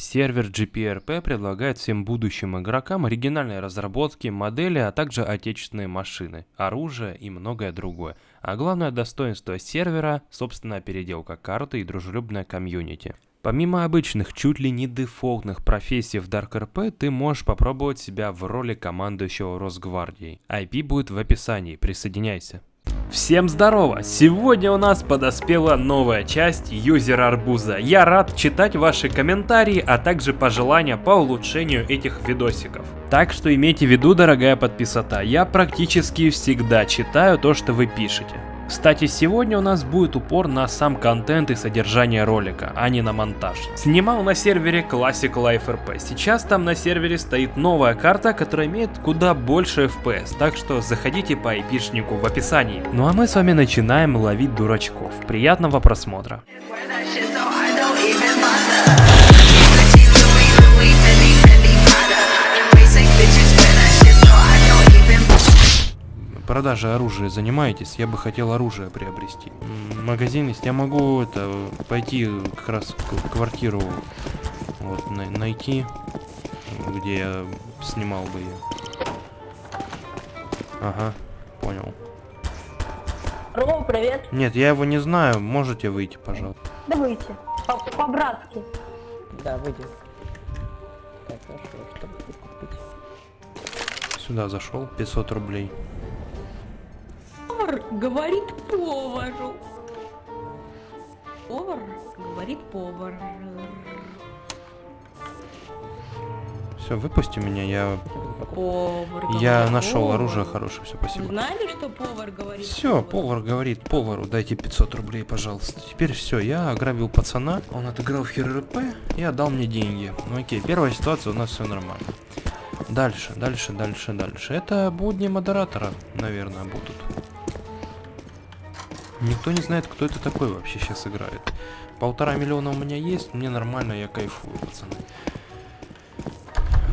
Сервер GPRP предлагает всем будущим игрокам оригинальные разработки, модели, а также отечественные машины, оружие и многое другое. А главное достоинство сервера – собственная переделка карты и дружелюбная комьюнити. Помимо обычных, чуть ли не дефолтных профессий в Dark RP, ты можешь попробовать себя в роли командующего Росгвардией. IP будет в описании, присоединяйся. Всем здорово! Сегодня у нас подоспела новая часть Юзер Арбуза. Я рад читать ваши комментарии, а также пожелания по улучшению этих видосиков. Так что имейте в виду, дорогая подписота, я практически всегда читаю то, что вы пишете. Кстати, сегодня у нас будет упор на сам контент и содержание ролика, а не на монтаж. Снимал на сервере Classic Life RP. Сейчас там на сервере стоит новая карта, которая имеет куда больше FPS, так что заходите по айпишнику в описании. Ну а мы с вами начинаем ловить дурачков. Приятного просмотра. Продажей оружия занимаетесь? Я бы хотел оружие приобрести. Магазин есть. Я могу это пойти как раз в квартиру вот на найти, где я снимал бы ее. Ага, понял. Ром, привет. Нет, я его не знаю. Можете выйти, пожалуйста. Да выйти. По-братски. Да, выйди. Так, хорошо, чтобы купить. Сюда зашел. 500 рублей. Повар говорит повару. Повар говорит повар. Все, выпусти меня, я... Повар Я нашел повар. оружие хорошее, все, спасибо. Знали, что повар говорит Все, повар говорит повару, дайте 500 рублей, пожалуйста. Теперь все, я ограбил пацана, он отыграл в ХРП и отдал мне деньги. Ну окей, первая ситуация, у нас все нормально. Дальше, дальше, дальше, дальше. Это будни модератора, наверное, будут. Никто не знает, кто это такой вообще сейчас играет. Полтора миллиона у меня есть, мне нормально, я кайфую, пацаны.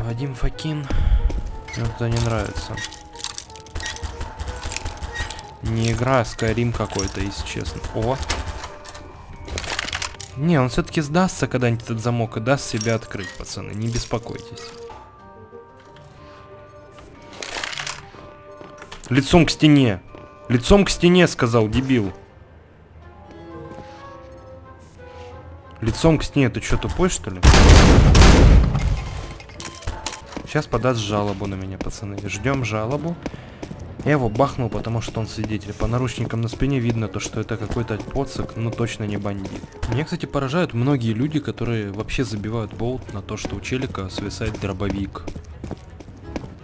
Вадим Факин. Мне это не нравится. Не игра, а Skyrim какой-то, если честно. О! Не, он все-таки сдастся когда-нибудь этот замок и даст себя открыть, пацаны, не беспокойтесь. Лицом к стене. Лицом к стене, сказал, дебил. Лицом к стене, ты что, тупой, что ли? Сейчас подаст жалобу на меня, пацаны. Ждем жалобу. Я его бахнул, потому что он свидетель. По наручникам на спине видно то, что это какой-то поцик, но точно не бандит. Меня, кстати, поражают многие люди, которые вообще забивают болт на то, что у челика свисает дробовик.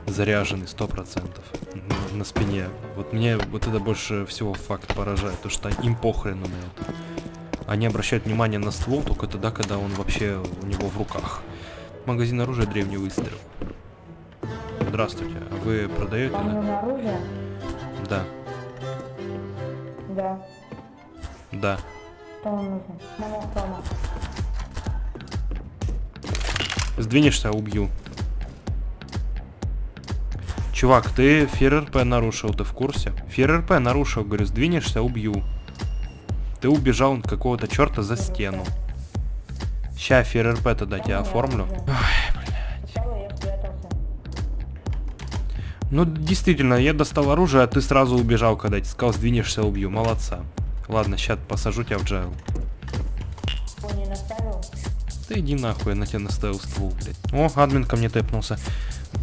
Заряженный, сто процентов на- на спине. Вот мне вот это больше всего факт поражает, то что им похрену на это. Они обращают внимание на ствол только тогда, когда он вообще у него в руках. Магазин оружия древний выстрел. Здравствуйте, а вы продаете, да? оружие? Да, Да. да. Что вам нужно? Сдвинешься, убью. Чувак, ты ФРРП нарушил, ты в курсе? ФРРП нарушил, говорю, сдвинешься, убью. Ты убежал от какого-то черта за стену. Ща ФРРП тогда тебя оформлю. Спрятался. Ну, действительно, я достал оружие, а ты сразу убежал, когда я тебе сказал, сдвинешься, убью. Молодца. Ладно, сейчас посажу тебя в джайл. Да иди нахуй, я на тебя наставил ствол, блядь. О, админ ко мне тэпнулся.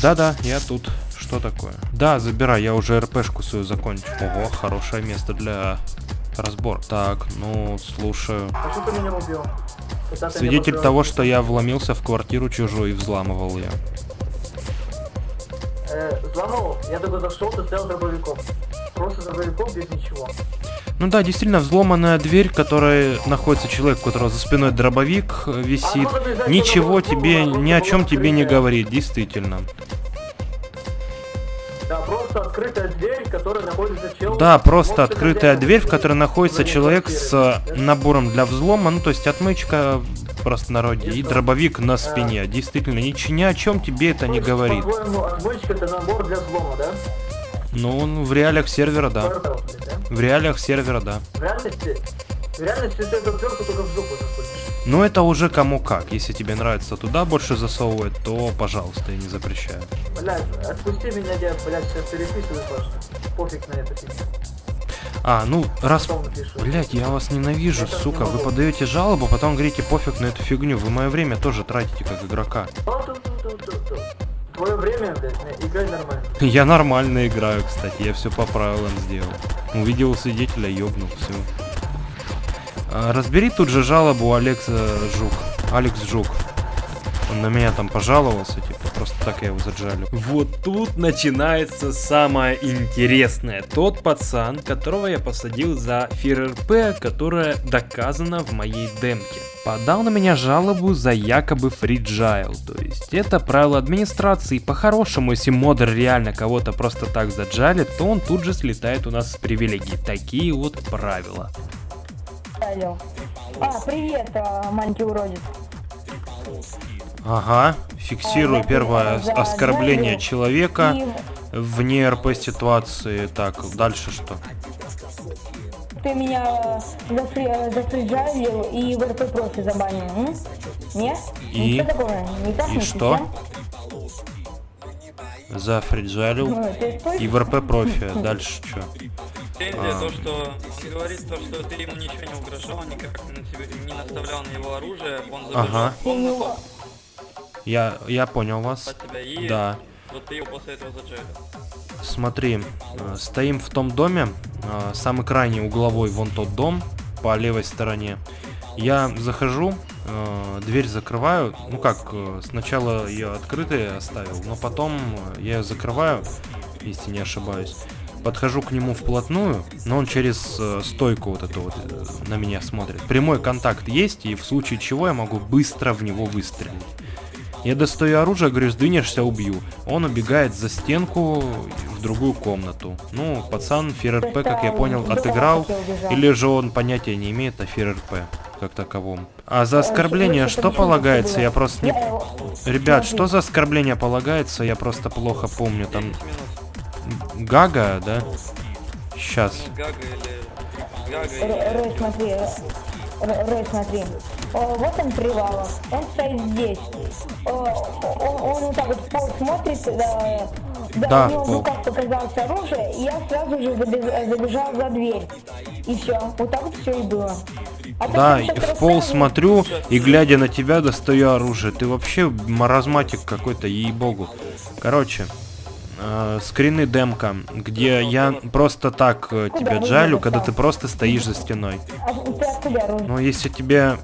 Да-да, я тут. Что такое? Да, забирай, я уже РПшку свою закончил. Ого, хорошее место для разбора. Так, ну, слушаю. А что ты меня убил? Когда ты Свидетель меня того, что я вломился в квартиру чужую и взламывал ее. Э, взломал, я только зашел, ты стоял дробовиком. Просто дробовиком без ничего. Ну да, действительно, взломанная дверь, в которой находится человек, у которого за спиной дробовик э, висит, А ничего тебе, ни о чем тебе не говорит, действительно. Просто открытая дверь, в которой находится чел. Да, просто открытая дверь, в которой находится человек с э, набором для взлома, ну то есть отмычка в простонародье И дробовик на спине. Действительно, ни, ни о чем тебе это не говорит. По-твоему, отмычка это набор для взлома, да? Ну, в реалиях сервера, да? В реалиях сервера, да. В реальности, реальности ты эту только в жопу заходишь. Но это уже кому как. Если тебе нравится туда больше засовывать, то пожалуйста, я не запрещаю. Блядь, отпусти меня, я, блядь, сейчас переписываю, Паша. Пофиг на это. А, ну, раз... Блять, я вас ненавижу, Это сука. не Вы подаете жалобу, потом говорите пофиг на эту фигню. Вы мое время тоже тратите как игрока. Твое время, блядь, играй нормально. Я нормально играю, кстати, я все по правилам сделал. Увидел свидетеля, ёбнул, все. Разбери тут же жалобу Алекса Жук. Алекс Жук. Он на меня там пожаловался, типа, просто так я его заджалю. Вот тут начинается самое интересное. Тот пацан, которого я посадил за ФРРП, которая доказана в моей демке. Подал на меня жалобу за якобы фриджайл, то есть это правило администрации. По-хорошему, если модер реально кого-то просто так заджалит, то он тут же слетает у нас с привилегий. Такие вот правила. Алло. А, привет, а, маленький уродец. Ага, фиксирую А, первое оскорбление человека вне РП ситуации. Так, дальше что? ты меня зафри- зафриджалил и в РП профи забанил? Нет? И? Ничего такого? Не так, И не что? Зафриджалил. Ну? И в РП профи. Дальше что? Претензия А. то, что он говорит, то, что ты ему ничего не угрожал, никак на тебе не наставлял на его оружие, он забежал Ага. комнату Я, я понял вас. тебя и Да. вот ты его после этого заджалил. Смотри, э, стоим в том доме, э, самый крайний угловой вон тот дом по левой стороне. Я захожу, э, дверь закрываю, ну как, э, сначала ее открытой оставил, но потом э, я ее закрываю, если не ошибаюсь. Подхожу к нему вплотную, но он через э, стойку вот эту вот э, на меня смотрит. Прямой контакт есть, и в случае чего я могу быстро в него выстрелить. Я достаю оружие, говорю, сдвинешься, убью. Он убегает за стенку в другую комнату. Ну, пацан ФРРП, как я понял, отыграл. Или же он понятия не имеет о ФРРП как таковом. А за оскорбление что полагается? Я просто не... Ребят, что за оскорбление полагается? Я просто плохо помню. Там 10 минут. Гага, да? Сейчас. Гага или... Гага или... Рэй, смотри, Рэй, смотри. О, вот он Привалов, он стоит здесь. О, Он, он вот так вот в пол смотрит, да, да, Да, у него в руках показалось оружие, и я сразу же забеж- забежал за дверь. И все, вот так вот все и было. А Да, в пол рассказываешь, смотрю и глядя на тебя достаю оружие. Ты вообще маразматик какой-то, ей-богу. Короче, э, скрины демка, где я просто так э, тебя джалю, когда ты просто стоишь за стеной. А? Но если тебе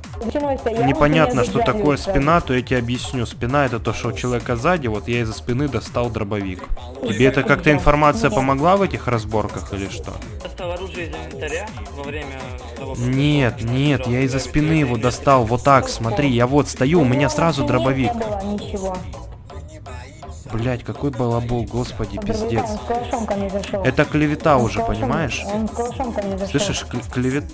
непонятно, что такое спина, то я тебе объясню. Спина это то, что у человека сзади, вот я из-за спины достал дробовик. Тебе это как-то информация помогла в этих разборках или что? Достал оружие из инвентаря во время того, как Нет, нет, я из-за спины его достал, вот так, смотри, я вот стою, у меня сразу дробовик. Блять, какой балабол, господи, пиздец. Это клевета уже, понимаешь? Слышишь, кл- клевет...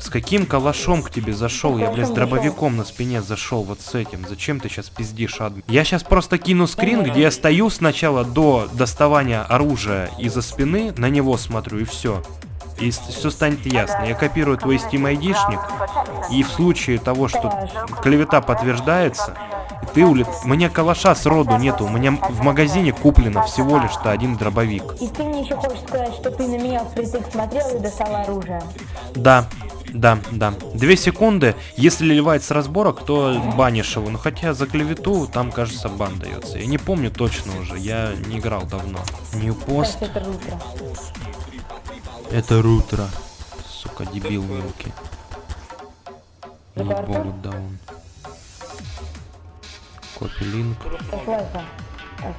С каким калашом к тебе зашел? Я, блядь, с дробовиком на спине зашел вот с этим. Зачем ты сейчас пиздишь, адmin? Я сейчас просто кину скрин, где я стою сначала до доставания оружия из-за спины, на него смотрю и все. И все станет ясно. Я копирую твой Steam айдишник, и в случае того, что клевета подтверждается, ты улет... Мне калаша сроду нету, у меня в магазине куплено всего лишь-то один дробовик. И ты мне еще хочешь сказать, что ты на меня впритык смотрел и достал оружие. Да, да, да. Две секунды. Если ливать с разборок, то банишь его. Ну хотя за клевету там, кажется, бан дается. Я не помню точно уже. Я не играл давно. New пост. Так, это рутро. Сука, дебил мелкий. Артур? Ебогу даун. Копи линк. Кайфлайфа.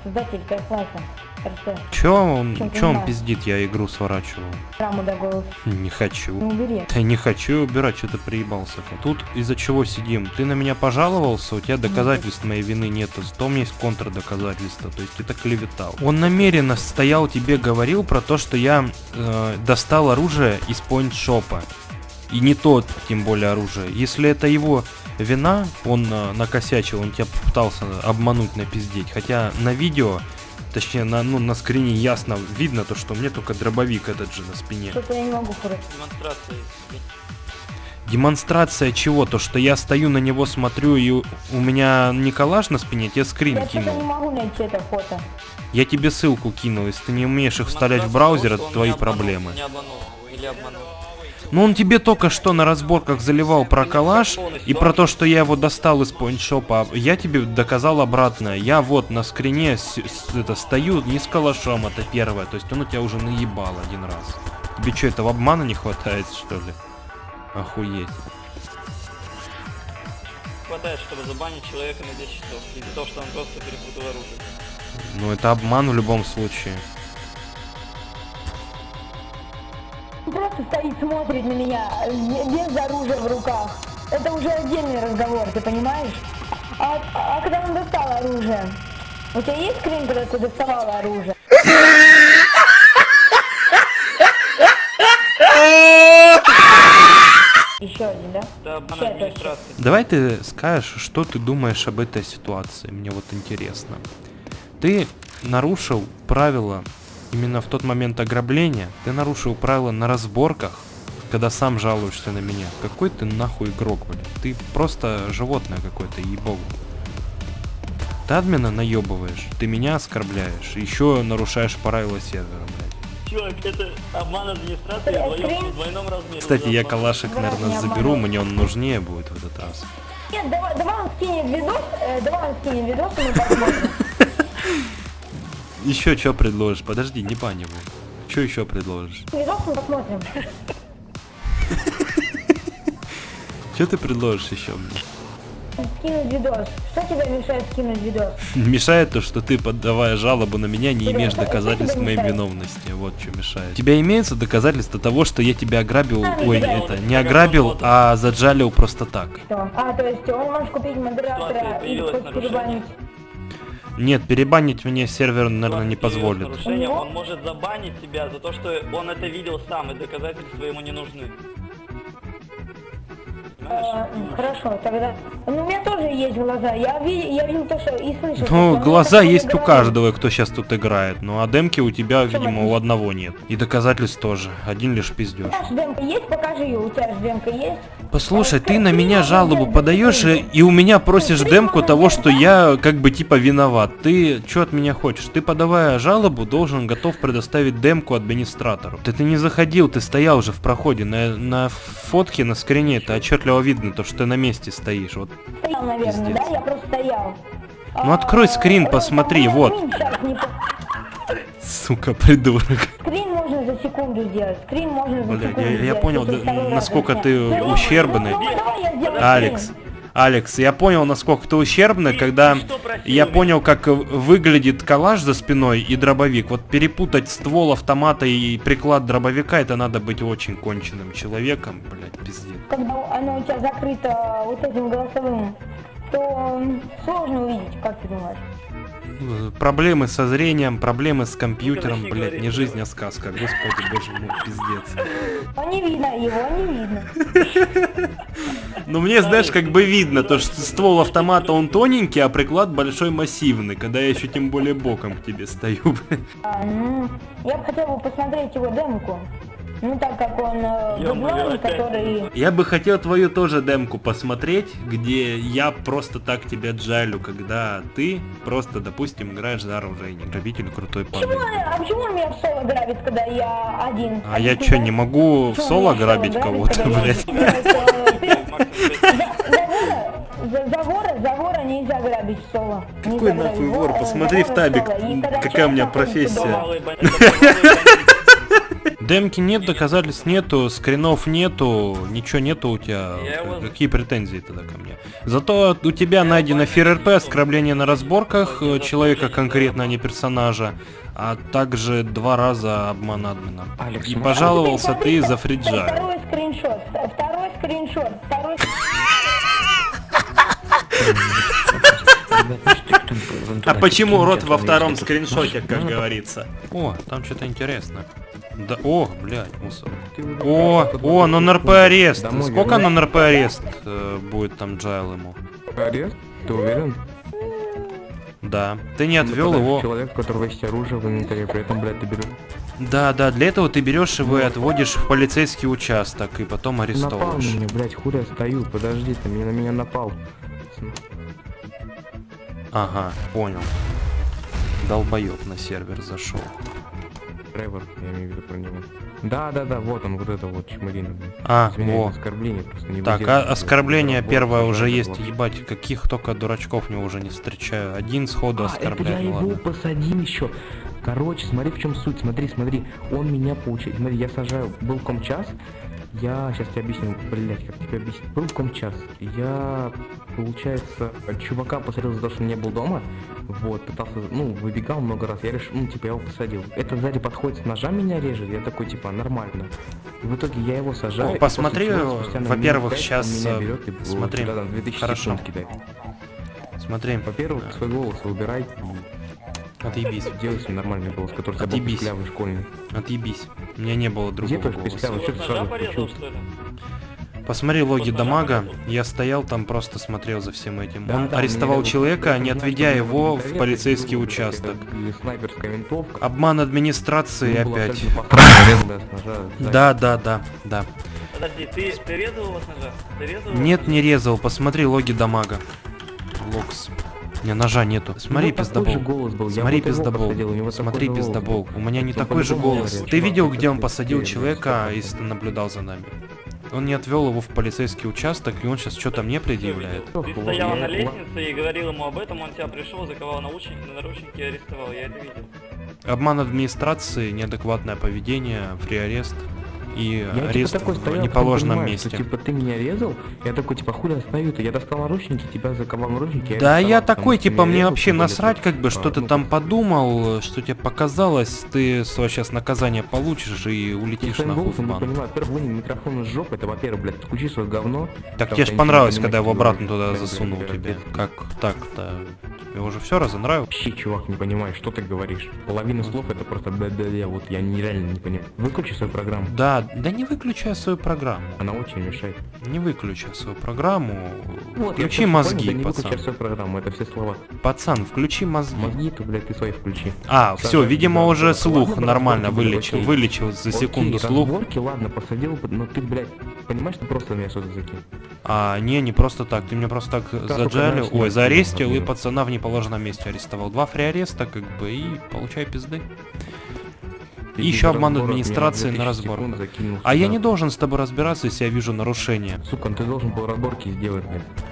Создатель Кайфлайфа. РТ. Чё он, ты чё он пиздит? Я игру сворачивал. Раму до голос. Не Ну хочу. убери. Да не хочу убирать, что ты приебался. Тут из-за чего сидим? Ты на меня пожаловался, у тебя доказательств моей вины нету, зато у меня есть контрдоказательства, то есть это клеветал. Он намеренно стоял тебе говорил про то, что я э, достал оружие из поинт-шопа. И не тот, тем более оружие. Если это его вина, он э, накосячил, он тебя пытался обмануть, напиздеть. Хотя на видео, точнее на, ну, на скрине ясно видно то, что у меня только дробовик этот же на спине. Что-то я не могу хорошо. Демонстрации. Демонстрация чего? То, что я стою на него, смотрю, и у меня не калаш на спине, я тебе скрин Я что-то не кинул. могу найти это фото. Я тебе ссылку кинул, если ты не умеешь их вставлять в браузер, это твои не обманул, проблемы. Не обманул или обманул. Ну он тебе только что на разборках заливал про калаш и про то, что я его достал из поинтшопа. Я тебе доказал обратное. Я вот на скрине с- с- это, стою не с калашом, это первое. То есть он у тебя уже наебал один раз. Тебе что, этого обмана не хватает, что ли? Охуеть. Хватает, чтобы забанить человека на 10 часов. Из-за того, что он просто перепутал оружие. Ну это обман в любом случае. Просто стоит, смотрит на меня, без оружия в руках. Это уже отдельный разговор, ты понимаешь? А, а когда он достал оружие? У тебя есть скрин, когда ты доставала оружие? Еще один, да? Администрации. Давай ты скажешь, что ты думаешь об этой ситуации. Мне вот интересно. Ты нарушил правила именно в тот момент ограбления. Ты нарушил правила на разборках, когда сам жалуешься на меня. Какой ты нахуй игрок, блядь. Ты просто животное какое-то, ей-богу. Ты админа наебываешь, ты меня оскорбляешь, еще нарушаешь правила сервера, блядь. Чувак, это обман администрации в двойном размере. Кстати, я калашик, наверное, заберу, мне он нужнее будет в этот раз. Нет, давай, давай он скинет видос, э, давай он скинет видос, и мы посмотрим. Еще что предложишь? Подожди, не бань его. Что еще предложишь? Видос мы посмотрим. Что ты предложишь еще мне? Скинуть видос. Что тебе мешает скинуть видос? Мешает то, что ты, подавая жалобу на меня, не имеешь доказательств моей виновности. Вот что мешает. У тебя имеются доказательства того, что я тебя ограбил, А, ой, да. это, не ограбил, а заджалил просто так. Что? А, то есть он может купить модератора и хоть перебанить. Нет, перебанить мне сервер, наверное, не позволит. У? Он может забанить тебя за то, что он это видел сам, и доказательства ему не нужны. Понимаешь? хорошо, тогда. Ну, у меня тоже есть глаза. Я, ви- я видел то, что и слышал. Ну, глаза есть у каждого, кто сейчас тут играет. Ну, а демки у тебя, видимо, у одного нет. И доказательств тоже. Один лишь У пиздеж. тебя ж демка есть? Покажи ее. У тебя же демка есть? Послушай, ты на меня жалобу подаешь и, и у меня просишь демку того, что я как бы типа виноват. Ты что от меня хочешь? Ты подавая жалобу должен готов предоставить демку администратору. Ты, ты не заходил, ты стоял уже в проходе. На, на фотке на скрине это отчетливо видно, то что ты на месте стоишь. Вот. Стоял, наверное, Пиздец. да? Я просто стоял. Ну, открой скрин, посмотри, там вот. Сука, придурок. Скрин можно за секунду сделать. Скрин можно за Блядь, секунду я, я сделать, понял, да, раз насколько ты Ну, ущербный. давай сделаю Алекс. Алекс, я понял, насколько ты ущербный, когда я понял, как э, выглядит калаш за спиной и дробовик. Вот перепутать ствол автомата и приклад дробовика, это надо быть очень конченным человеком, блядь, пиздец. Когда оно у тебя закрыто вот этим голосовым, то сложно увидеть, как ты думаешь? Э, Проблемы со зрением, проблемы с компьютером, блядь, не жизнь, а сказка. Господи, боже мой, пиздец. А не видно, его не видно. Ну мне, знаешь, как бы видно, то что ствол автомата он тоненький, а приклад большой массивный, когда я еще тем более боком к тебе стою, блядь. А, ну, я бы хотел бы посмотреть его демку. Ну, так как он э, опять. который... Я бы хотел твою тоже демку посмотреть, где я просто так тебя джалю, когда ты просто, допустим, играешь за оружие, грабитель крутой он- а почему он меня в соло грабит, когда я один? А я Объясни, чё, да? не могу в соло грабить кого-то, я блядь? За вора, за, вора, за вора нельзя грабить в соло. Какой нахуй вор? Посмотри в табик, какая у меня профессия. Демки нет, доказательств нету, скринов нету, ничего нету у тебя. Какие претензии тогда ко мне? Зато у тебя найдено ФРРП, оскорбление на разборках э, человека конкретно, а не персонажа, а также два раза обман админа. И ну- пожаловался ты за фриджа. Второй скриншот, второй скриншот, второй А почему рот во втором скриншоте, как говорится? О, там что-то интересно. Да, о, блядь, мусор. О, о, на НРП арест. Домой Сколько вернусь. на НРП арест э, будет там джайл ему? Арест? Ты уверен? Да. Ты не отвел его. Человек, у которого есть оружие в инвентаре, при этом, блядь, ты берешь Да, да, для этого ты берешь его и отводишь в полицейский участок, и потом Напал на арестовываешь. меня, блядь, хули я стою, подожди, ты меня, на меня напал. Ага, понял. Долбоёб на сервер зашел. Тревор, я имею в виду про него. Да, да, да, вот он, вот это вот чмырина. А, Извиняюсь, во. оскорбление просто не Так, а оскорбление первое уже есть, вот. ебать, каких только дурачков не уже не встречаю. Один сходу А, это я оскорбляет, ну его ладно. посадил еще. Короче, смотри, в чем суть. Смотри, смотри. Он меня получает. Смотри, я сажаю. Был комчас. Я сейчас тебе объясню, блять, как тебе объяснить. Был комчас. Я, получается, чувака посадил за то, что не был дома. Вот, пытался, ну, выбегал много раз. Я решил, ну, типа, я его посадил. Это сзади подходит ножа меня режет. Я такой, типа, нормально. И в итоге я его сажаю. О, посмотри, во-первых, меня э, берет и, вот, смотри, туда, там, 2000 хорошо. Смотри, Во-первых, свой голос убирай и отъебись, Делай себе нормальный голос, который у тебя был Отъебись. писклявый школьный. отъебись. У меня не было Где другого твой голоса. писклявый? Что ты сразу порезал, включил? Посмотри логи дамага, я стоял там, просто смотрел за всем этим. Да, Он да, арестовал человека, не отведя его в полицейский это участок. Обман администрации опять. да. Да, да, да. Подожди, ты, ты резал его с ножа? Ты резал его? Нет, не резал, посмотри логи дамага. Локс. Не, ножа нету. Смотри, Ну, же пиздобол. был. Смотри, пиздобол. у Смотри, пиздобол. У меня не Он такой же голос. Ты видел, где он посадил человека, блядь, если ты наблюдал за нами? Он не отвел его в полицейский участок, и он сейчас что-то мне предъявляет. Ты на лестнице и говорил ему об этом, он тебя пришел, заковал наушники, наручники и арестовал, я это видел. Обман администрации, неадекватное поведение, фри-арест и Я типа арест такой в стоял, неположенном понимаю, месте. Что, типа ты меня резал, я такой типа хули остановил-то, я достал наручники, тебя заковал наручники. Да, я потому такой, ты типа, мне резал, вообще насрать, как бы, а, что ты ну, там подумал, что тебе показалось, ты свое сейчас наказание получишь и Я улетишь в голосом не понимаю. Во-первых, вынь микрофон из жопы, это, во-первых, блядь, отключи свое говно. Так Потому тебе что ж я понравилось, когда я его понимаю, обратно туда засунул Блядь, тебе. блядь, Как так-то? Тебе уже все разонравилось? Вообще, чувак, не понимаешь, что ты говоришь. Половина слов это просто я вот я нереально не понимаю. Выключи свою программу. Да, да не выключай свою программу. Она очень мешает. Не выключай свою программу. Вот, включи мозги, понял, да не пацан. выключай свою программу, это все слова. Пацан, включи мозги. То, блядь, ты свои включи. А, все, Сажай, видимо, да, уже да. слух Ладно, нормально вылечил. окей. Вылечил за секунду Окей, слух. разборки, ладно, посадил, но ты, блядь, понимаешь, ты просто меня что-то закинул. А, не, не просто так. Ты меня просто так только заджалил, ой, нет, заарестил и пацана в неположенном месте арестовал. Два фри-ареста, как бы, и получай пизды. И еще обман администрации на 2000 разбор. А я не должен с тобой разбираться, если я вижу нарушение. Сука, ну ты должен был разборки сделать,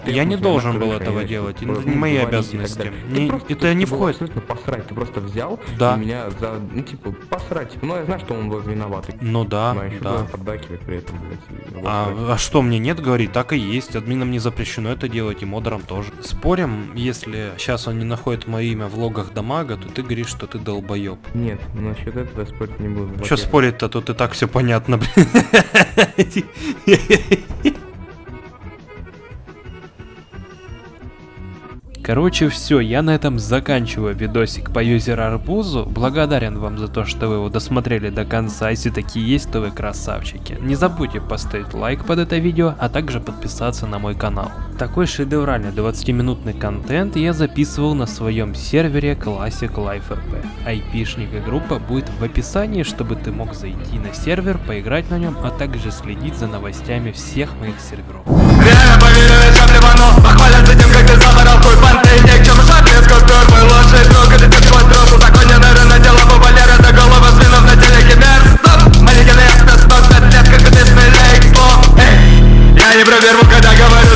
Я не должен на был этого делать, это не мои обязанности. Не- это не входит. абсолютно посрать, ты просто взял Да. и меня за, ну типа, посрать. Ну я знаю, что он был виноватый. Ну да, да. при этом, блядь. А, а что мне нет говорить? Так и есть. Админам не запрещено это делать, и модерам тоже. Спорим, если сейчас он не находит мое имя в логах дамага, то ты говоришь, что ты долбоеб. Нет, насчет этого спорить не буду. Че спорить-то, тут и так все понятно, блин. Короче, все, я на этом заканчиваю видосик по юзер Арбузу. Благодарен вам за то, что вы его досмотрели до конца. Если такие есть, то вы красавчики. Не забудьте поставить лайк под это видео, а также подписаться на мой канал. Такой шедевральный 20-минутный контент я записывал на своем сервере Classic Life RP. Айпишник и группа будет в описании, чтобы ты мог зайти на сервер, поиграть на нем, а также следить за новостями всех моих серверов плевану Похвалят за тем, как ты заворал хуй банты чем ни к чему шапец купюр Мой ну, лучший друг, и ты как твой труп Узаконен эры на тело по Валера До голова свинов на теле кибер Стоп, манекены, я 100 лет, как ты смелей к слову Эй, я не проверну, когда говорю